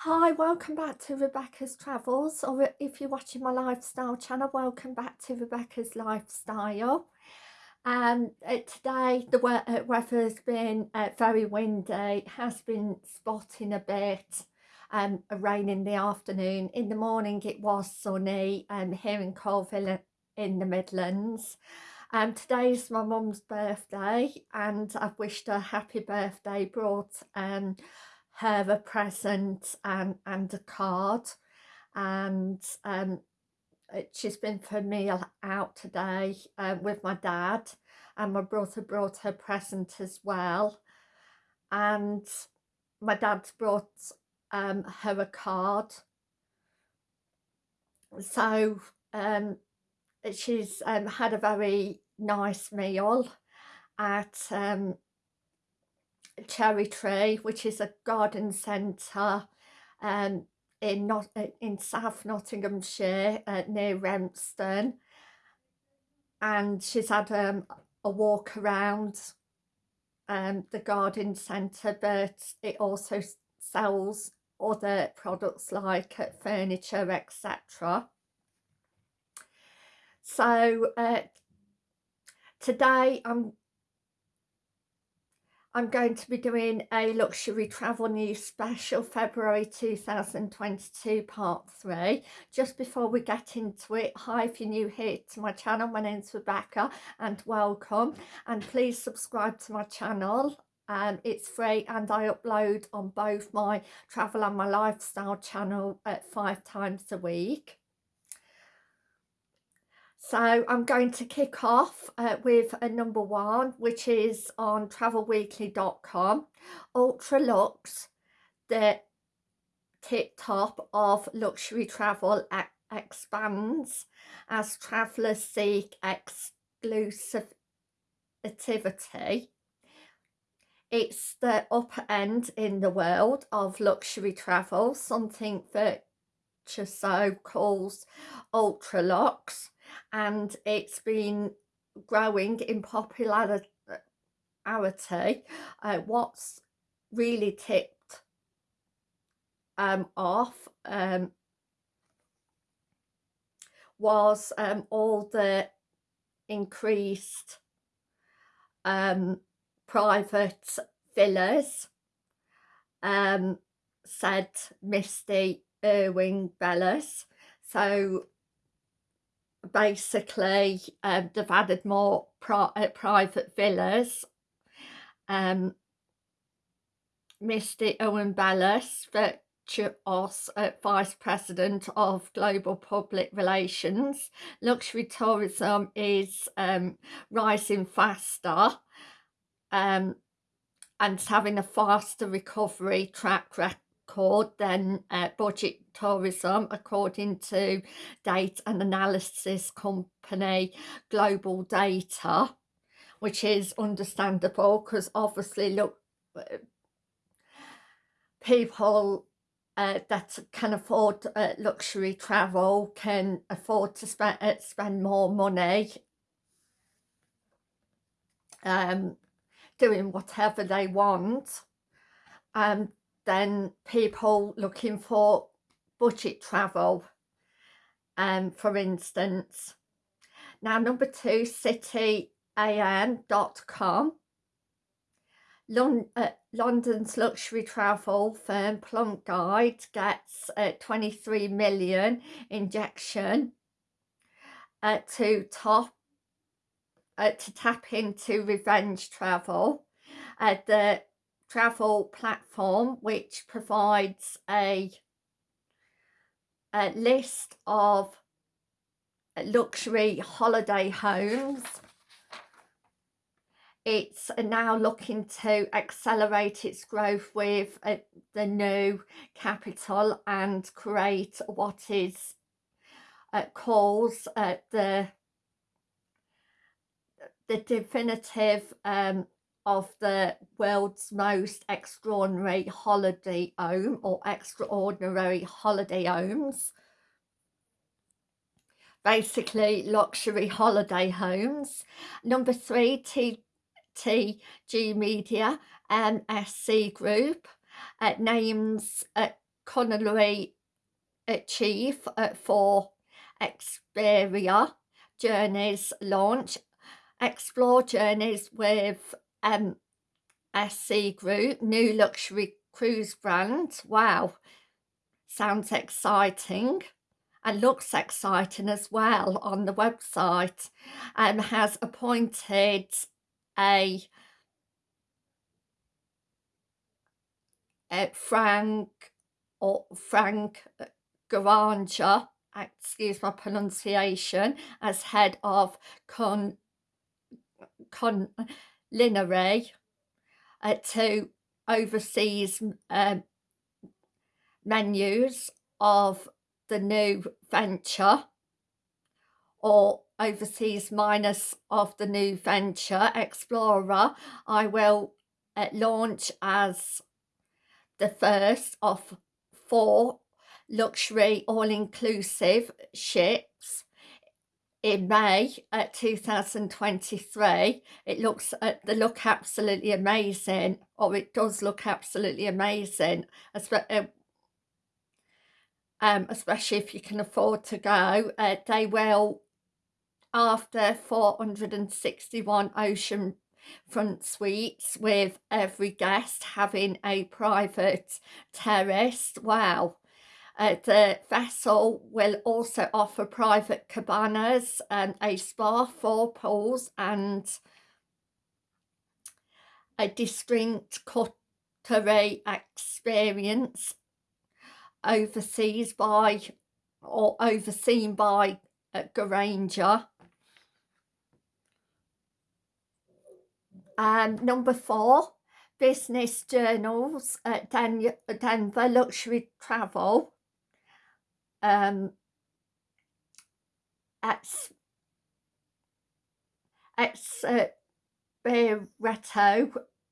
Hi, welcome back to Rebecca's Travels, or if you're watching my lifestyle channel, welcome back to Rebecca's Lifestyle. Um, uh, today the uh, weather's been uh, very windy, has been spotting a bit, um, rain in the afternoon. In the morning it was sunny um, here in Coalville in the Midlands. Um, is my mum's birthday and I've wished her happy birthday, brought um, her a present and, and a card. And um, she's been for a meal out today uh, with my dad and my brother brought her present as well. And my dad's brought um, her a card. So um, she's um, had a very nice meal at um, Cherry Tree, which is a garden centre um, in not uh, in South Nottinghamshire uh, near Rempston, and she's had um, a walk around um, the garden centre, but it also sells other products like uh, furniture, etc. So uh, today I'm I'm going to be doing a luxury travel news special February 2022 part 3 just before we get into it hi if you're new here to my channel my name's Rebecca and welcome. And please subscribe to my channel. Um, it's free and I upload on both my travel and my lifestyle channel at five times a week so I'm going to kick off uh, with a number one, which is on travelweekly.com. Ultra Lux, the tip top of luxury travel expands as travellers seek exclusivity. It's the upper end in the world of luxury travel, something that so calls Ultralux and it's been growing in popularity uh, what's really tipped um, off um, was um, all the increased um, private villas um, said Misty Irwin Belles so basically um, they've added more pri uh, private villas um, Owen Belles Virtuoso, uh, Vice President of Global Public Relations. Luxury tourism is um, rising faster um, and having a faster recovery track record record than uh, budget tourism according to data and analysis company global data which is understandable because obviously look uh, people uh, that can afford uh, luxury travel can afford to spend uh, spend more money um, doing whatever they want. Um, than people looking for budget travel um, for instance now number two cityam.com Lon uh, London's luxury travel firm Plum Guide gets a 23 million injection uh, to top uh, to tap into revenge travel. Uh, the travel platform which provides a, a list of luxury holiday homes. It's now looking to accelerate its growth with uh, the new capital and create what is uh, calls uh, the the definitive um, of the world's most extraordinary holiday home or extraordinary holiday homes basically luxury holiday homes number three TTG Media MSC Group uh, names uh, culinary chief for Explora Journeys launch. Explora Journeys with um, SC Group, new luxury cruise brand. Wow, sounds exciting and looks exciting as well on the website and has appointed a, a Frank or Frank Garanja excuse my pronunciation, as head of con con, culinary uh, to overseas um, menus of the new venture or overseas minus of the new venture Explora I will uh, launch as the first of four luxury all-inclusive ships in May at 2023 it looks at the look absolutely amazing or it does look absolutely amazing uh, um, especially if you can afford to go. Uh, they will after 461 ocean front suites with every guest having a private terrace wow uh, the vessel will also offer private cabanas, and a spa, four pools and a distinct cutlery experience overseas by or overseen by uh, Granger. Um, number four, business journals at Den Denver Luxury Travel um, ex, ex uh,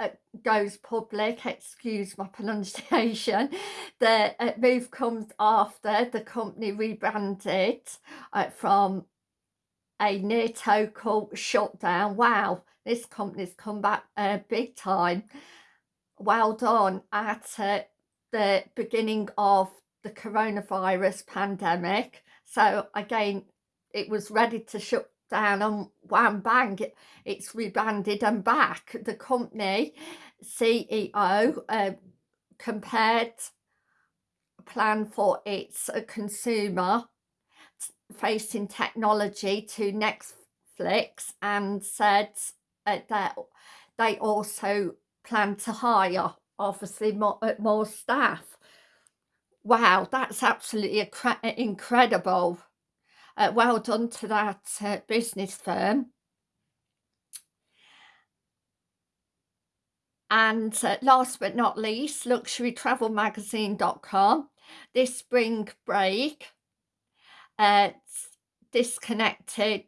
uh, goes public, excuse my pronunciation, the uh, move comes after the company rebranded uh, from a near total shutdown. Wow, this company's come back uh, big time. Well done at uh, the beginning of the coronavirus pandemic. So again, it was ready to shut down and wham bang, it, it's rebranded and back. The company CEO uh, compared plan for its uh, consumer facing technology to Netflix and said uh, that they also plan to hire obviously more, uh, more staff Wow, that's absolutely incredible. Uh, well done to that uh, business firm. And uh, last but not least, luxurytravelmagazine.com. This spring break, uh, disconnected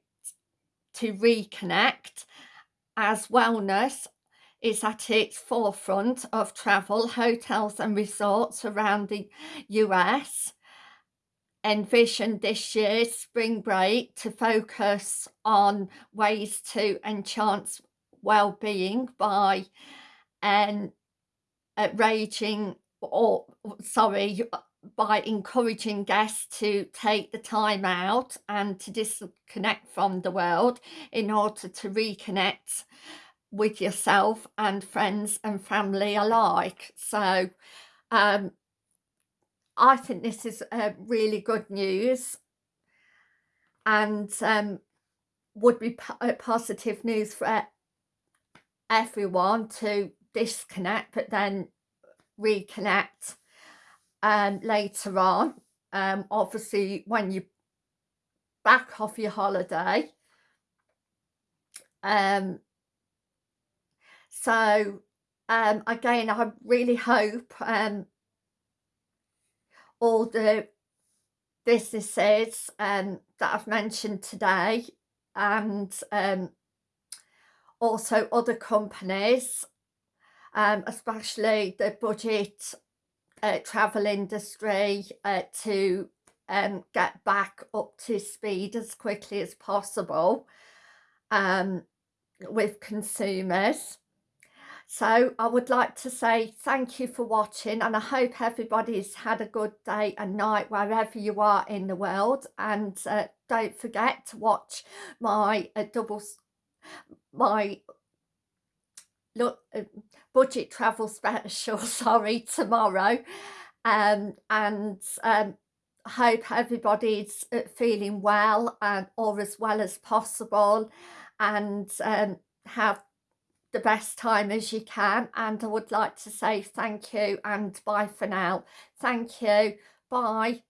to reconnect as wellness is at its forefront of travel, hotels and resorts around the US envisioned this year's spring break to focus on ways to enhance well-being by um, raging or sorry by encouraging guests to take the time out and to disconnect from the world in order to reconnect with yourself and friends and family alike. So um, I think this is uh, really good news and um, would be positive news for everyone to disconnect but then reconnect um, later on. Um, obviously when you back off your holiday um, so um, again, I really hope um, all the businesses um, that I've mentioned today and um, also other companies, um, especially the budget uh, travel industry uh, to um, get back up to speed as quickly as possible with consumers. So I would like to say thank you for watching and I hope everybody's had a good day and night wherever you are in the world. And uh, don't forget to watch my uh, double my look uh, budget travel special sorry tomorrow. Um, and um, hope everybody's uh, feeling well and or as well as possible. And um, have the best time as you can and I would like to say thank you and bye for now. Thank you. Bye